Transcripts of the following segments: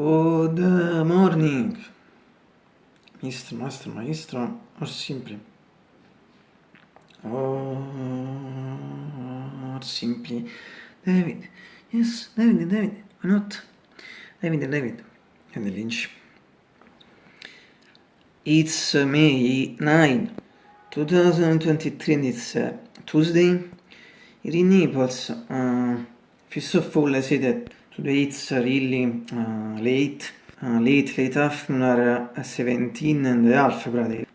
Good morning, Mr. Master Maestro, or simply, or simply, David. Yes, David, David, why not? David, David, and the Lynch. It's May 9, 2023, and it's uh, Tuesday. Here in Naples, uh, first of all, I say that today it's really uh, late, uh, late, late afternoon, are uh, 17 and a half.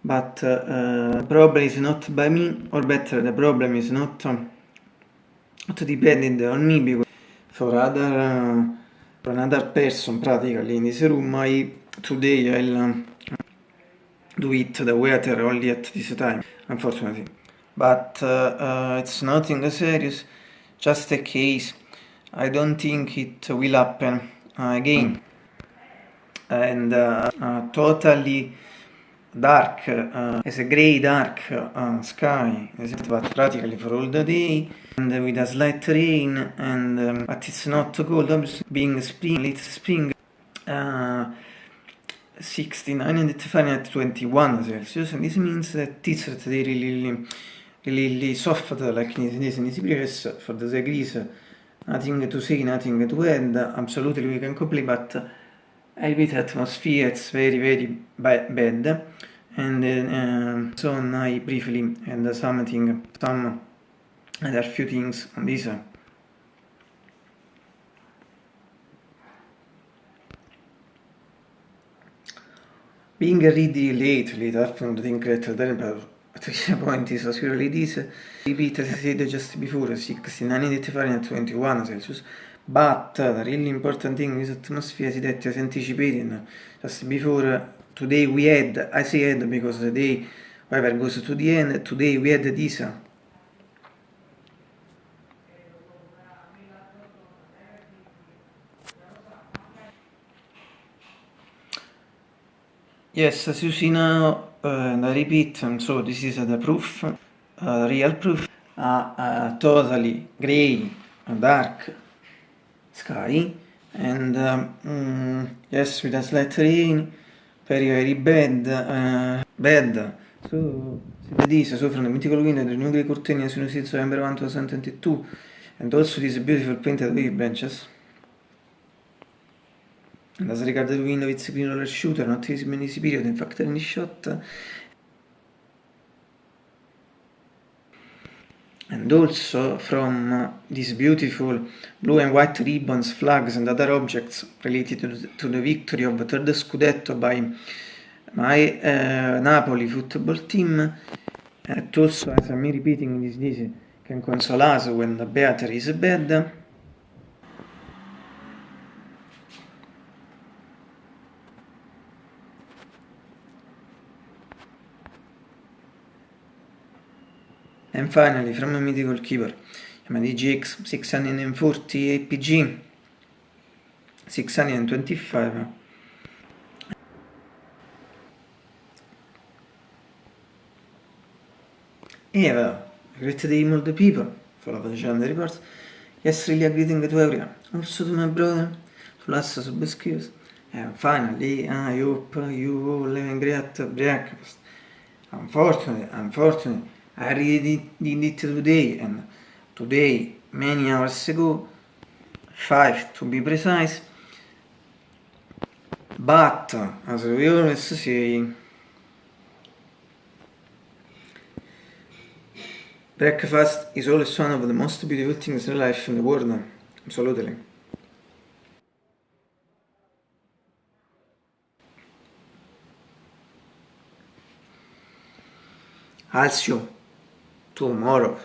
But uh, the problem is not by me, or better, the problem is not, um, not dependent on me, because for other, uh, for another person practically in this room, I today I'll um, do it the weather only at this time, unfortunately. But uh, uh, it's nothing serious, just a case. I don't think it will happen uh, again. And uh, uh, totally dark, uh, as a grey dark sky, but practically for all the day, and with a slight rain, and um, but it's not cold, obviously, being spring, late spring. 69 and Fahrenheit 21 Celsius, and this means that it's really, really, really soft, like in this previous, for the degrees, nothing to say, nothing to add, absolutely we can complete, but repeat, atmosphere, it's very, very bad, and uh, so I briefly and something, some other few things on this. Being really late, late afternoon, think that the temperature at this point is really this. Repeat I said just before, 69 Fahrenheit 21 Celsius. But the really important thing is atmosphere is that as anticipated just before today we had, I say had because the day whatever goes to the end, today we had this Yes, as you see now, uh, and I repeat, and so this is the proof, uh, real proof, a, a totally grey, dark sky, and um, mm, yes, with a slight rain, very very bad, uh, bad. So, this, so from the mythical window, the new grey curtain as you see, November 1, 2022, and also these beautiful painted wave branches. And as regards the window, it's green roller shooter, not using many period, in fact any shot. And also from these beautiful blue and white ribbons, flags and other objects related to the, to the victory of the third Scudetto by my uh, Napoli football team. And also, as I'm repeating this, this can console us when the battery is bad. And finally, from a mythical keeper, Yamaha GX 640 APG 625 Eva, great day all the people, follow the channel reports. Yes, really a greeting to everyone, also to my brother, to last subscribers. And finally, I hope you all have a great breakfast. Unfortunately, unfortunately, I read it today and today many hours ago, 5 to be precise, but as we always say, breakfast is always one of the most beautiful things in life in the world, absolutely. Alcio tomorrow